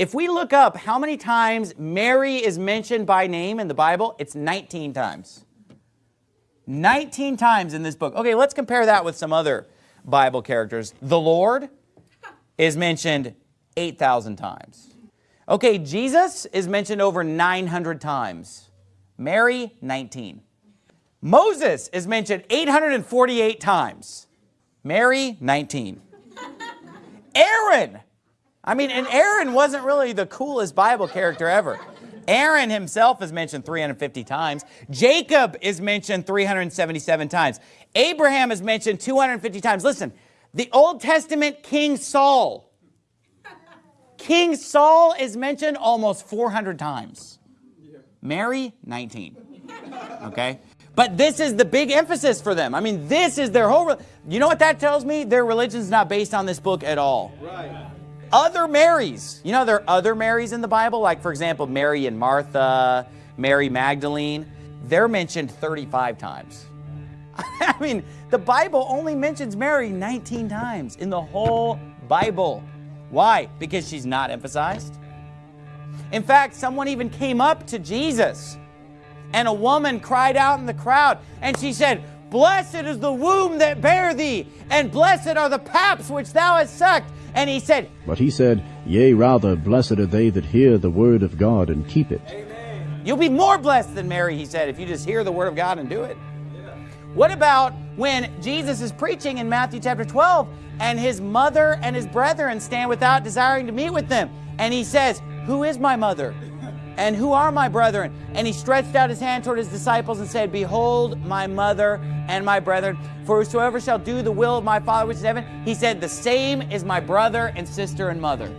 If we look up how many times Mary is mentioned by name in the Bible, it's 19 times. 19 times in this book. Okay, let's compare that with some other Bible characters. The Lord is mentioned 8,000 times. Okay, Jesus is mentioned over 900 times. Mary, 19. Moses is mentioned 848 times. Mary, 19. Aaron, I mean, and Aaron wasn't really the coolest Bible character ever. Aaron himself is mentioned 350 times. Jacob is mentioned 377 times. Abraham is mentioned 250 times. Listen, the Old Testament King Saul. King Saul is mentioned almost 400 times. Mary, 19. Okay? But this is the big emphasis for them. I mean, this is their whole... You know what that tells me? Their religion's not based on this book at all. Right. Other Marys. You know, there are other Marys in the Bible, like, for example, Mary and Martha, Mary Magdalene. They're mentioned 35 times. I mean, the Bible only mentions Mary 19 times in the whole Bible. Why? Because she's not emphasized. In fact, someone even came up to Jesus and a woman cried out in the crowd and she said, Blessed is the womb that bare thee, and blessed are the paps which thou hast sucked. And he said, But he said, Yea, rather, blessed are they that hear the word of God and keep it. Amen. You'll be more blessed than Mary, he said, if you just hear the word of God and do it. Yeah. What about when Jesus is preaching in Matthew chapter 12, and his mother and his brethren stand without desiring to meet with them? And he says, Who is my mother? And who are my brethren? And he stretched out his hand toward his disciples and said, Behold my mother and my brethren, for whosoever shall do the will of my Father which is in heaven, he said, the same is my brother and sister and mother.